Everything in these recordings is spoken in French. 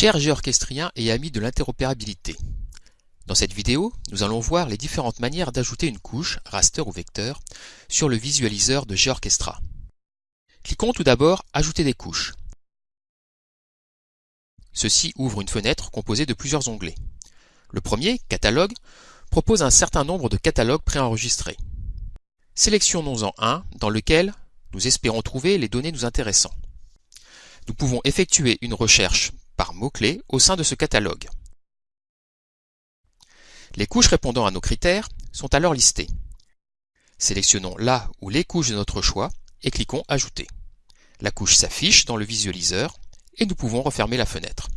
Chers géorchestriens et amis de l'interopérabilité, dans cette vidéo, nous allons voir les différentes manières d'ajouter une couche, raster ou vecteur, sur le visualiseur de GeoRchestra. Cliquons tout d'abord Ajouter des couches. Ceci ouvre une fenêtre composée de plusieurs onglets. Le premier, Catalogue, propose un certain nombre de catalogues préenregistrés. Sélectionnons-en un dans lequel nous espérons trouver les données nous intéressant. Nous pouvons effectuer une recherche par mots-clés au sein de ce catalogue. Les couches répondant à nos critères sont alors listées. Sélectionnons la ou les couches de notre choix et cliquons Ajouter. La couche s'affiche dans le visualiseur et nous pouvons refermer la fenêtre.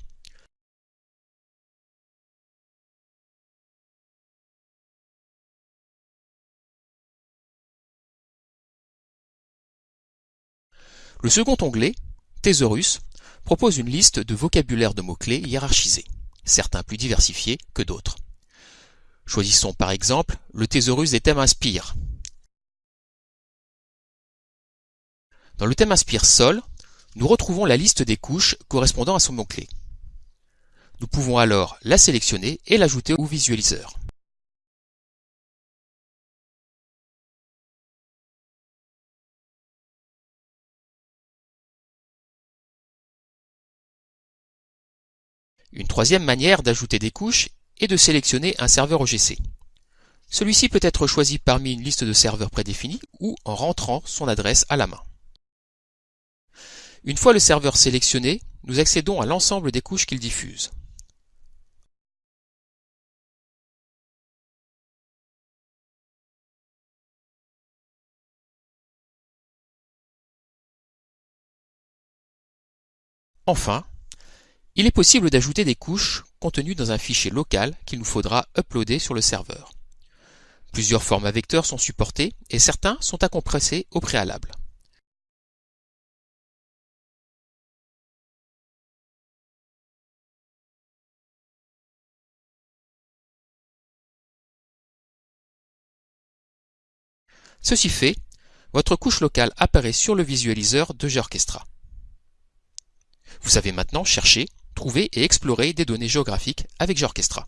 Le second onglet, Thésaurus, propose une liste de vocabulaire de mots-clés hiérarchisés, certains plus diversifiés que d'autres. Choisissons par exemple le thésaurus des thèmes Inspire. Dans le thème Inspire Sol, nous retrouvons la liste des couches correspondant à son mot-clé. Nous pouvons alors la sélectionner et l'ajouter au visualiseur. Une troisième manière d'ajouter des couches est de sélectionner un serveur OGC. Celui-ci peut être choisi parmi une liste de serveurs prédéfinis ou en rentrant son adresse à la main. Une fois le serveur sélectionné, nous accédons à l'ensemble des couches qu'il diffuse. Enfin, il est possible d'ajouter des couches contenues dans un fichier local qu'il nous faudra uploader sur le serveur. Plusieurs formats vecteurs sont supportés et certains sont à compresser au préalable. Ceci fait, votre couche locale apparaît sur le visualiseur de GeoRchestra. Vous savez maintenant chercher trouver et explorer des données géographiques avec GeoRchestra.